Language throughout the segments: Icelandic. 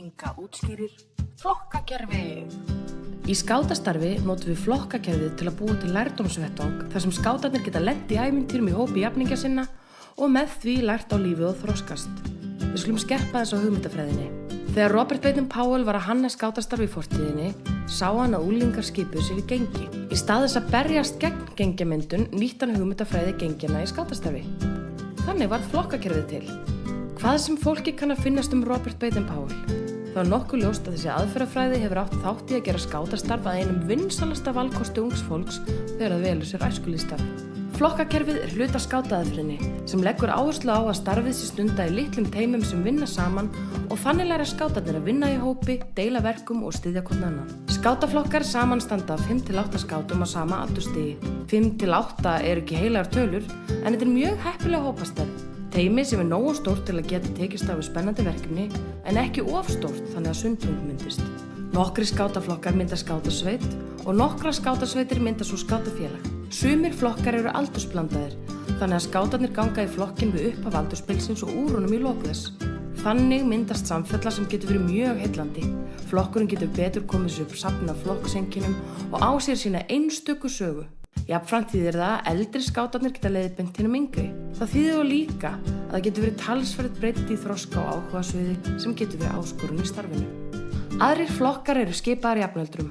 Inga útskýrir flokkakerfi. Í skátastarfi notum við flokkakerfið til að búa til lærdómsvettvang þar sem skátarnir geta lett í æmyntýrum í hópi jafningja sinna og með því lært á lífið og þróskast. Við skulum skerpa þess á hugmyndafræðinni. Þegar Robert Baden-Powell var að hanna skátastarfi í fortíðinni, sá hann að úlingar skipuð sér í gengi. Í staðis að berjast gegn gengjamyndun nýtt hann hugmyndafræði gengjana í skátastarfi. Þannig varð flokkakerfið til. Hvað sem fólki kann að finnast um Robert Baden-Powell? Það var nokkuð ljóst að þessi aðferðafræði hefur átt þátt í að gera skátastarf að einum vinsalasta valkosti ungs fólks þegar það velur sér æskulístarf. Flokkakerfið er hluta skátaðafrinni sem leggur áherslu á að starfið sér stunda í litlum teimum sem vinna saman og þannig læra skátarnir að vinna í hópi, deila verkum og styðja hvern annan. Skátaflokkar samanstanda 5-8 skátum á sama aldurstigi. 5-8 er ekki heilar tölur en þetta er mjög heppilega hópastærð. Teimi sem er nógu stórt til að geta tekist við spennandi verkefni en ekki ofstórt þannig að sundlung myndist. Nokkri skátaflokkar mynda skátasveit og nokkra skátasveitir mynda svo skátafélag. Sumir flokkar eru aldursblandaðir þannig að skátarnir ganga í flokkin við upp af aldurspilsins og úrunum í lókuðess. Þannig myndast samfella sem getur verið mjög heillandi. Flokkurinn getur betur komið sér upp sapna flokksenginum og á sér sína einstöku sögu. Jafnframt þýðir það að eldri skátarnir geta leiðið bentinum yngri. Það þýðir þó líka að það getur verið talsverð breytti í þroska og áhuga sviði sem getur verið áskorun í starfinu. Aðrir flokkar eru skipaðar jafnöldrum.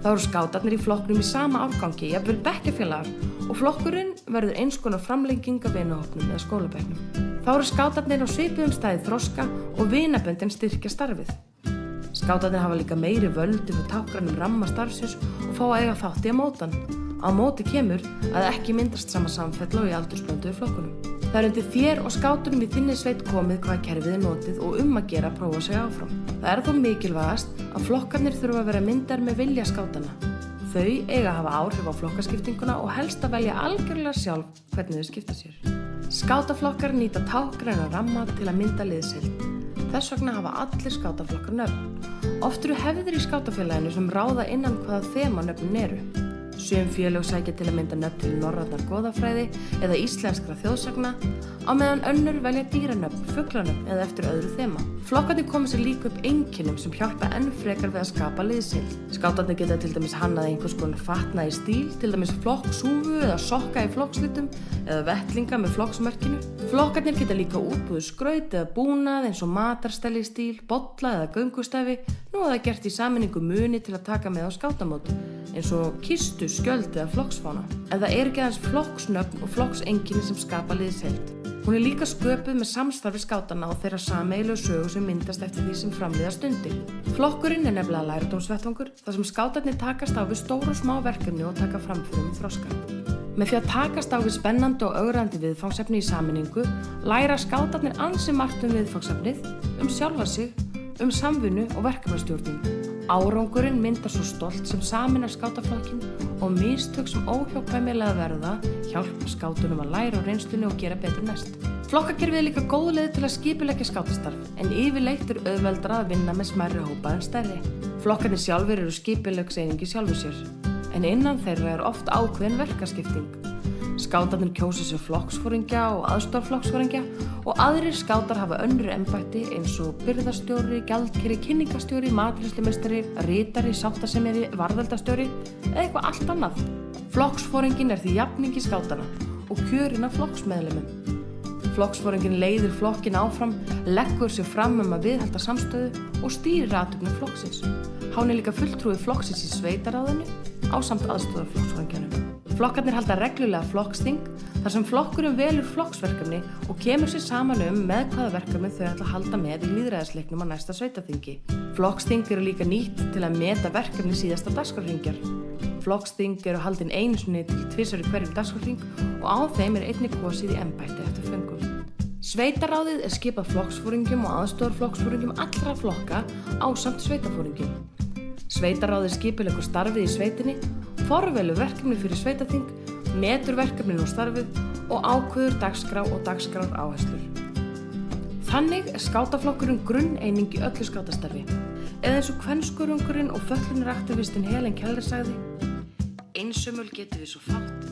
Þá eru skátarnir í flokknum í sama afgangi, jafnvel bekkjafélagar og flokkurinn verður eins konar framlenging af vinahopnum eða skólabæknum. Þá eru skátarnir á svipuðum stæði þroska og vinaböndin styrkja starfið. Skátarnir hafa líka meiri völdi fyrir tákranum ramma starfsins og fá að eiga þátti á mótan. Á móti kemur að ekki myndast sama samfell og í aldursblönduðu flokkunum. Það er undir þér og skátunum í þinni sveit komið hvaða kerfið er notið og um að gera prófa sig áfram. Það er þó mikilvægast að flokkarnir þurfa að vera myndar með vilja skátana. Þau eiga að hafa áhrif á flokkaskiptinguna og helst að velja algjörlega sjálf hvernig þau skipta sér. Skátaflokkar nýta tákgræna ramma til að mynda liðsild. Þess vegna hafa allir skátaflokkar nöfn. Oft eru hefðir í skátafélaginu sem ráða innan hvaða þema nöfnin eru. Sjöum félög sækja til að mynda nöfn til norrarnar goðafræði eða íslenskra þjóðsagna á meðan önnur velja dýranöfn, fugglanöfn eða eftir öðru þema. Flokkarnir koma sér líka upp enginum sem hjálpa enn frekar við að skapa liðsild. Skátarnir geta til dæmis hannað einhvers konar fatna í stíl, til dæmis flokksúfu eða sokka í flokkslitum eða vettlinga með flokksmörkinu. Flokkarnir geta líka útbúið skraut eða búnað eins og matarstæli stíl, botla eða göngustæfi, nú að það gert í saminningu muni til að taka með á skátamótu eins og kistu, skjöld eða flokksfána. En það er ekki aðeins flokksnöfn og flokksenginni sem skapa liðsheld. Hún er líka sköpuð með samstarfi skátana og þeirra sameilu sögu sem myndast eftir því sem framliða stundir. Flokkurinn er nefnilega lærdómsvettvangur þar sem skátarnir takast á við stóru og smá verkefni og taka framfyrir með þroska. Með því að takast á við spennandi og augrandi viðfangsefni í saminningu læra skátarnir ansi margt um viðfangsefnið, um sjálfa sig, um samfunnu og verkefnastjórnum. Árangurinn myndar svo stolt sem saminar skátaflokkin og mistök sem óhjókvæmilega verða hjálpa skátunum að læra á reynslunni og gera betur næst. Flokkakerfið er líka góð leið til að skipilegja skátastarf en yfirleitt er auðveldra að vinna með smærri hópa en stærri. Flokkarnir sjálfur eru skipilegseiningi sjálfur sér en innan þeirra er oft ákveðin verkaskipting. Skátarnir kjósa sér flokksfóringja og aðstoflokksfóringja og aðrir skátar hafa önnur ennbætti eins og byrðastjóri, gjaldkeri, kynningastjóri, matrislimestari, rítari, sáttasemjari, varðaldastjóri eða eitthvað allt annað. Flokksfóringin er því jafningi skátana og kjörina flokksmeðlumum. Flokksfóringin leiðir flokkin áfram, leggur sér fram um að viðhalda samstöðu og stýrir aðtöfnum flokksins. Hán er líka fulltrúið flokksins í sveitaráðinu á samt aðstofar flokksfóringjanum. Flokkarnir halda reglulega flokksting þar sem flokkurum velur flokksverkefni og kemur sér saman um með hvaða verkefni þau ætla að halda með í líðræðisleiknum á næsta sveitaþingi. Flokksting eru líka nýtt til að meta verkefni síðasta dagskarringjar. Flokksting eru haldin einsunni til tvísari hverjum dagskarring og á þeim er einni kosið í ennbætti eftir fengum. Sveitaráðið er skipað flokksfóringum og aðstofarflokksfóringum allra flokka á samt sveitafóringum. Sveitaráðið skipilegur starfið í sveitinni forvelu verkefni fyrir sveitaþing, metur verkefninu og starfið og ákvöður dagskrá og dagskrár áherslur. Þannig er skátaflokkurinn grunn eining í öllu skátastarfi. Eða eins og kvennskurungurinn og föllunraktivistinn Helen Keller sagði Einsumul getur við svo fátt,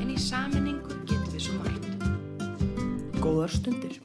en í saminningu getur við svo margt. Góðar stundir.